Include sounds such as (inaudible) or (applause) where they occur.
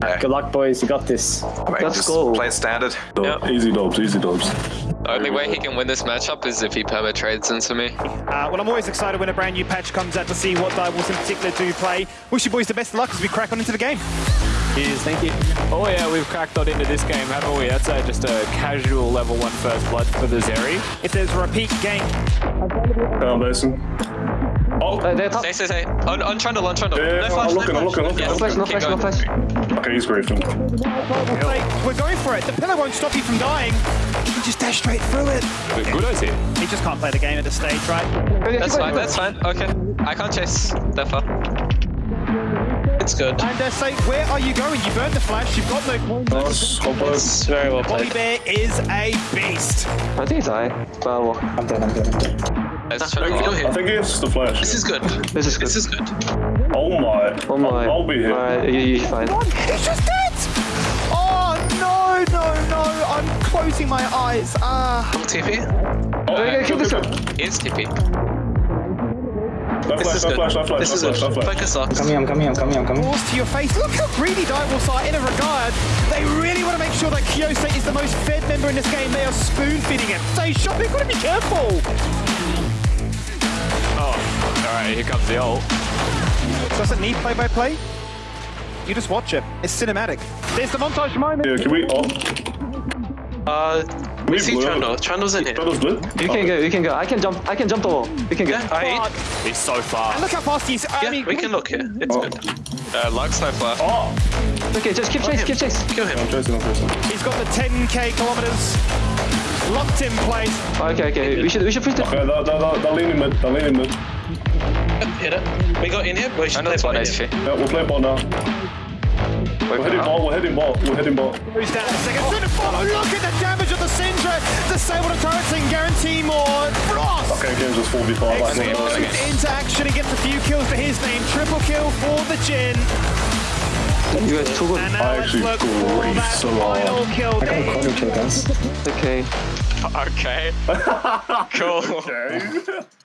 Good luck, boys. You got this. Alright, Let's go. Play standard. Yep. Easy dubs, easy dubs. The only way he can win this matchup is if he perma trades into me. Uh, well, I'm always excited when a brand new patch comes out to see what Divers in particular do play. Wish you boys the best of luck as we crack on into the game. Cheers. Thank you. Oh yeah, we've cracked on into this game, haven't we? That's uh, just a casual level one first blood for the Zeri. If there's a repeat game, Down basin. Oh, Uh, they're top. Stay, stay, stay. On, on Trundle, on Trundle. Yeah, no flash, I'm no looking, I'm looking, I'm looking. Yes, No flash, no flash, no flash. okay, he's griefing. we'll play, we're going for it. The pillar won't stop you from dying. You can just dash straight through it. But good as here. He just can't play the game at this stage, right? That's fine, that's fine. Okay. I can't chase that far. It's good. And uh, say, where are you going? You burned the flash. You've got no coins. Nice, hopper. It's very well Wally played. Bear is a beast. I think it's I. Well, I'm dead. I'm dead. I'm dead. Let's No, try go here. I think it's the flash. This is good. this is good. This is good. Oh my. oh my. I'll be here. Alright, you, you're fine. He's just dead! Oh, no, no, no. I'm closing my eyes. Ah. TP. Oh, Okay, kill this one. good. Is TP. That This flash, is good. flash, that flash, This is that good. flash, that flash. Focus on. Coming. I'm coming. I'm coming. I'm coming. Balls to your face. Look how greedy Direwolves are in a regard. They really want to make sure that Kyosei is the most fed member in this game. They are spoon feeding him. Say, shop, you've got to be careful. Oh, here comes the ult. Doesn't need play by play. You just watch it. It's cinematic. There's the montage moment. Yeah, can we? Oh, Uh, we see blue. Trundle. Trundle's in here. That was blue. You can go, you can go. I can jump, I can jump the wall. You can go. Yeah, I He's so far. And look how fast he's. I Yeah, mean, we can look here. It's Oh. good. Uh, Lux no flash. Oh, Okay, just keep chase, keep chase. Kill him. I'm chasing, I'm chasing. He's got the 10k kilometers locked in place. Okay, okay. We should, we should push the. Okay, they're, they're, they're, they're leaning mid, they're leaning mid. Hit it. We got in here. We should play one ball. HP. Yeah, we'll play ball now. We're hitting ball, we're hitting ball, we're hitting ball. Goes down in a second. Soon to follow. Look at the damage of the Syndra. Disable the turrets and guarantee more. Frost. Okay, game's just 4v5. Like, into action he gets a few kills to his name. Triple kill for the Jhin. You guys too good. I actually look for that so hard. kill. I can corner kill, guys. Okay. (laughs) (laughs) Okay. cool. okay. (laughs)